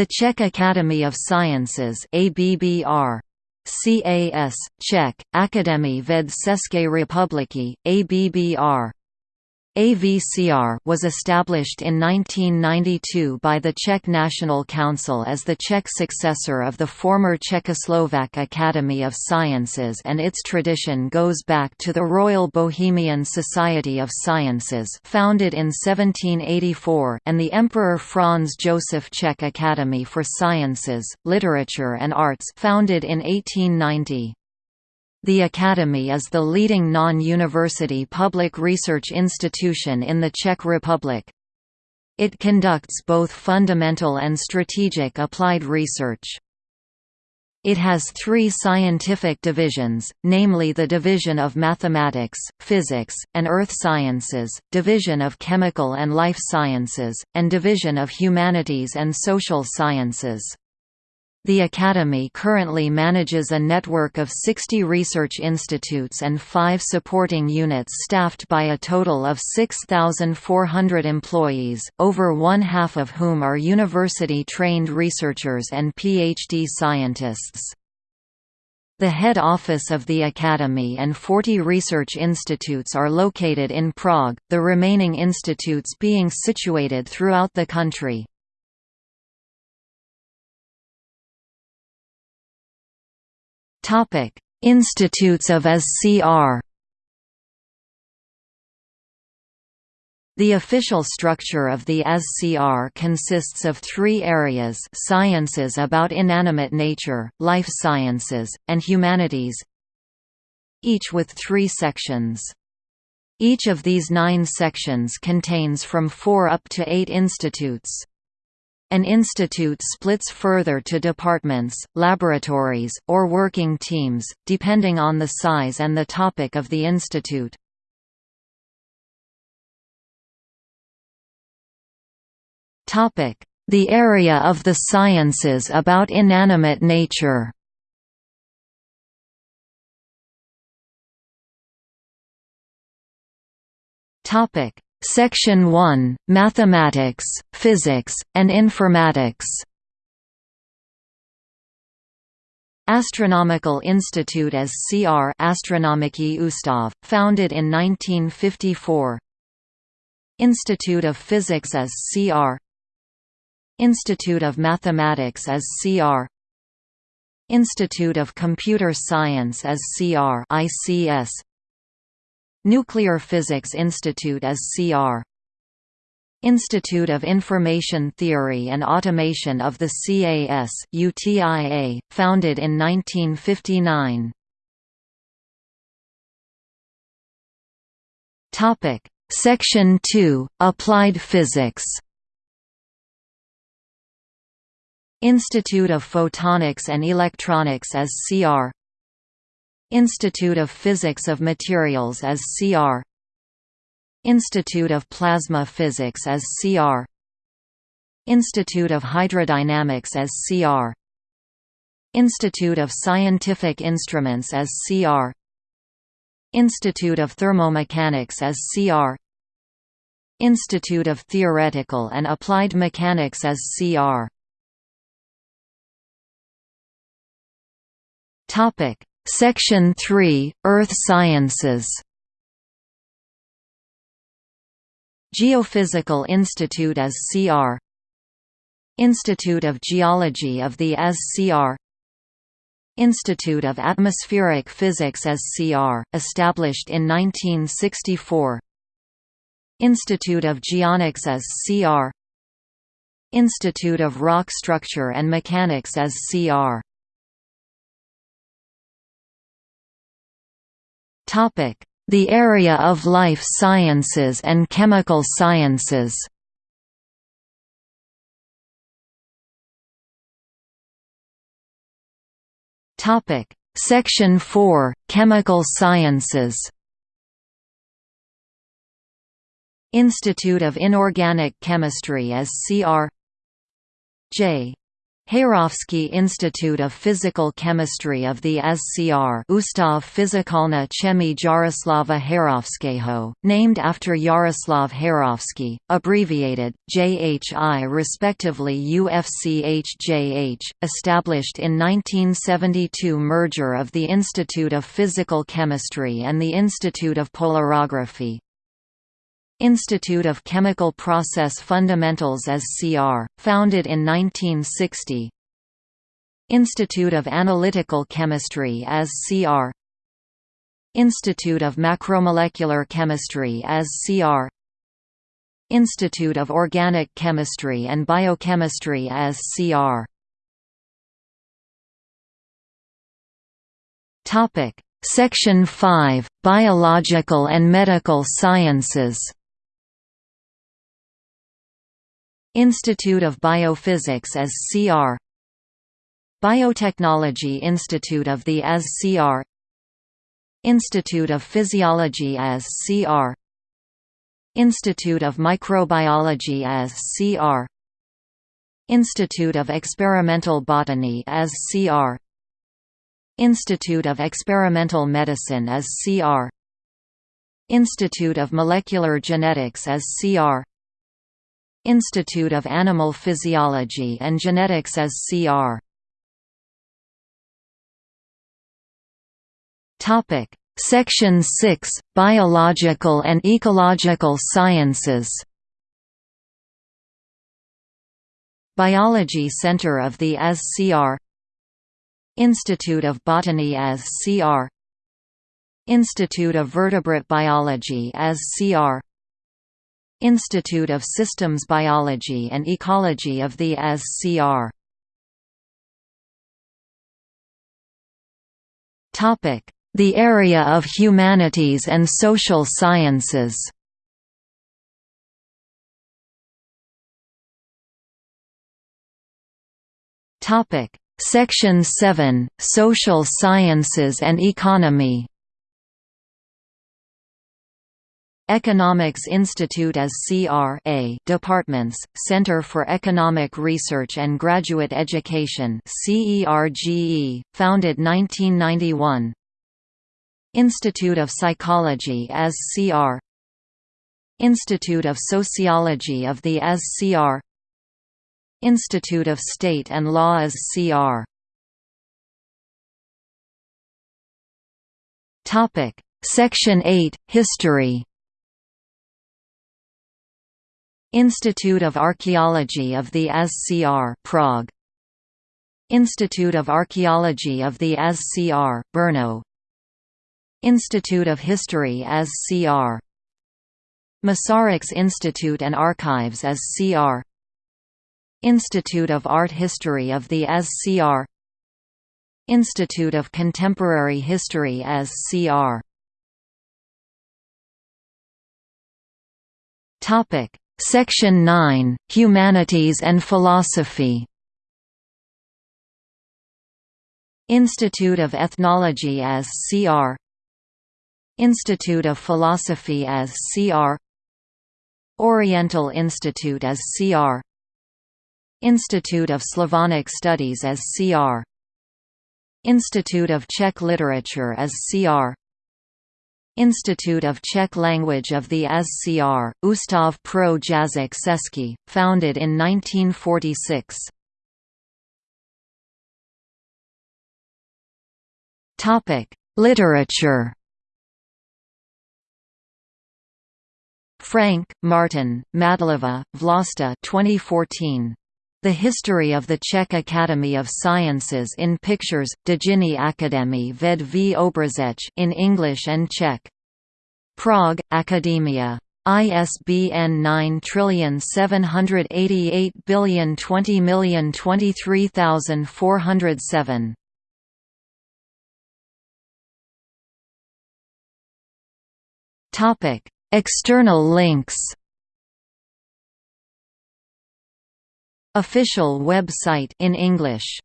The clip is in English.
The Czech Academy of Sciences ABBR CAS, Czech, Akademie věd České republiky, ABBR AVCR was established in 1992 by the Czech National Council as the Czech successor of the former Czechoslovak Academy of Sciences and its tradition goes back to the Royal Bohemian Society of Sciences founded in 1784 and the Emperor Franz Joseph Czech Academy for Sciences, Literature and Arts founded in 1890. The Academy is the leading non-university public research institution in the Czech Republic. It conducts both fundamental and strategic applied research. It has three scientific divisions, namely the Division of Mathematics, Physics, and Earth Sciences, Division of Chemical and Life Sciences, and Division of Humanities and Social Sciences. The Academy currently manages a network of 60 research institutes and five supporting units staffed by a total of 6,400 employees, over one-half of whom are university-trained researchers and PhD scientists. The head office of the Academy and 40 research institutes are located in Prague, the remaining institutes being situated throughout the country. Topic: Institutes of SCR. The official structure of the SCR consists of three areas sciences about inanimate nature, life sciences, and humanities each with three sections. Each of these nine sections contains from four up to eight institutes. An institute splits further to departments, laboratories, or working teams, depending on the size and the topic of the institute. The area of the sciences about inanimate nature. Topic: Section 1, Mathematics, Physics, and Informatics. Astronomical Institute as CR Astronomický ústav, founded in 1954 Institute of Physics as CR Institute of Mathematics as CR Institute of Computer Science as CR ICS Nuclear Physics Institute as CR Institute of Information Theory and Automation of the CAS UTIA, founded in 1959. Topic: Section 2: Applied Physics. Institute of Photonics and Electronics as CR Institute of Physics of Materials as CR Institute of Plasma Physics as CR Institute of Hydrodynamics as CR Institute of Scientific Instruments as CR Institute of Thermomechanics as CR Institute of Theoretical and Applied Mechanics as CR Topic Section 3 – Earth Sciences. Geophysical Institute as CR Institute of Geology of the as CR Institute of Atmospheric Physics as CR, established in 1964 Institute of Geonics as CR Institute of Rock Structure and Mechanics as CR The area of life sciences and chemical sciences Topic Section 4 – Chemical Sciences Institute of Inorganic Chemistry as CR J. Heyrovský Institute of Physical Chemistry of the SCR Ustav Fyzikalna Chemii Jaroslava Heyrovského, named after Jaroslav Heyrovský, abbreviated, JHI respectively UFCHJH, established in 1972 merger of the Institute of Physical Chemistry and the Institute of Polarography, Institute of Chemical Process Fundamentals as CR, founded in 1960 Institute of Analytical Chemistry as CR Institute of Macromolecular Chemistry as CR Institute of Organic Chemistry and Biochemistry as CR Section 5 – Biological and Medical Sciences Institute of Biophysics as CR Biotechnology Institute of the as CR Institute of Physiology as CR Institute of Microbiology as CR Institute of Experimental Botany as CR Institute of Experimental Medicine as CR Institute of Molecular Genetics as CR Institute of Animal Physiology and Genetics as CR. Topic: Section 6: Biological and Ecological Sciences. Biology Center of the as CR Institute of Botany as CR Institute of Vertebrate Biology as CR Institute of Systems Biology and Ecology of the AS-CR. The area of humanities and social sciences. Section 7 – Social Sciences and Economy Economics Institute as CRA Departments, Center for Economic Research and Graduate Education CERGE, founded 1991 Institute of Psychology as CR Institute of Sociology of the as CR Institute of State and Law as CR Section 8 – History Institute of Archaeology of the ASCR Prague. Institute of Archaeology of the ASCR Brno. Institute of History as CR Masaryks Institute and Archives as CR Institute of Art History of the ASCR Institute of Contemporary History as CR Topic Section 9 – Humanities and Philosophy. Institute of Ethnology as CR Institute of Philosophy as CR Oriental Institute as CR Institute of Slavonic Studies as CR Institute of Czech Literature as CR Institute of Czech Language of the ASCR, Ustav pro jazyk český, founded in 1946. Literature Frank, Martin, Mádlová, Vlasta 2014. The History of the Czech Academy of Sciences in Pictures, Dějiny Akademie věd v obrazech in English and Czech. Prague, Academia. ISBN 97802023407. Topic: External links Official website in English